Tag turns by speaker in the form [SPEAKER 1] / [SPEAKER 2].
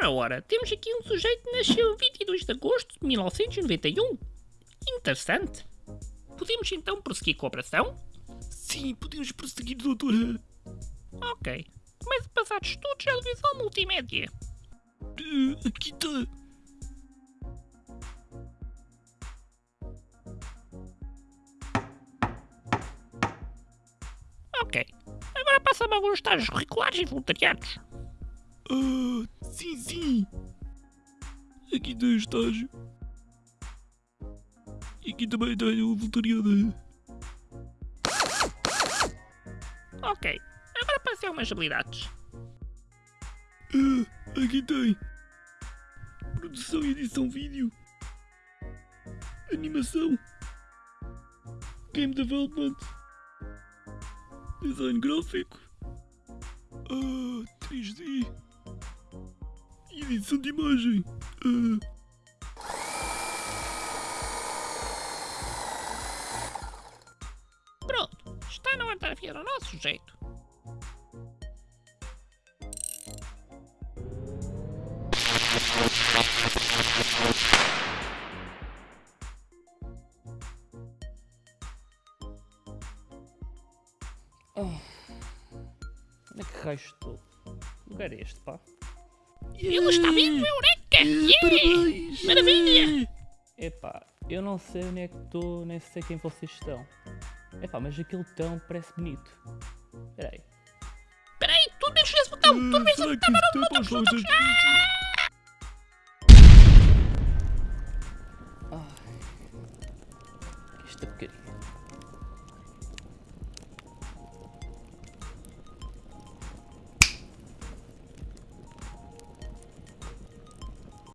[SPEAKER 1] Ora, ora, temos aqui um sujeito que nasceu 22 de agosto de 1991. Interessante. Podemos então prosseguir com a operação?
[SPEAKER 2] Sim, podemos prosseguir, doutora.
[SPEAKER 1] Ok. A passar de estudos à televisão multimédia.
[SPEAKER 2] Uh, aqui está.
[SPEAKER 1] Ok. Agora passa-me alguns estágios curriculares e voluntariados.
[SPEAKER 2] Ah, sim, sim. Aqui o estágio. E aqui também está o voluntariado.
[SPEAKER 1] Ok. Agora passei algumas habilidades.
[SPEAKER 2] Ah, aqui tem. Produção e edição vídeo. Animação. Game development. Design gráfico. Ah, 3D. Edição de imagem. Ah,
[SPEAKER 1] Pronto. Está na hora de afiar ao nosso jeito.
[SPEAKER 3] Onde é que raio estou? Que lugar é este, pá?
[SPEAKER 1] Ele está vivo, Eureka! Yeah!
[SPEAKER 2] Parabéns!
[SPEAKER 1] Maravilha!
[SPEAKER 3] Epá, eu não sei onde é que estou, nem sei quem vocês estão. Epá, mas aquele tão parece bonito. Espera aí.
[SPEAKER 1] Espera aí, tu mexes nesse botão! Tu mexes nesse
[SPEAKER 2] que
[SPEAKER 1] botão!
[SPEAKER 2] isso tem para os lados das
[SPEAKER 3] Esta porcaria.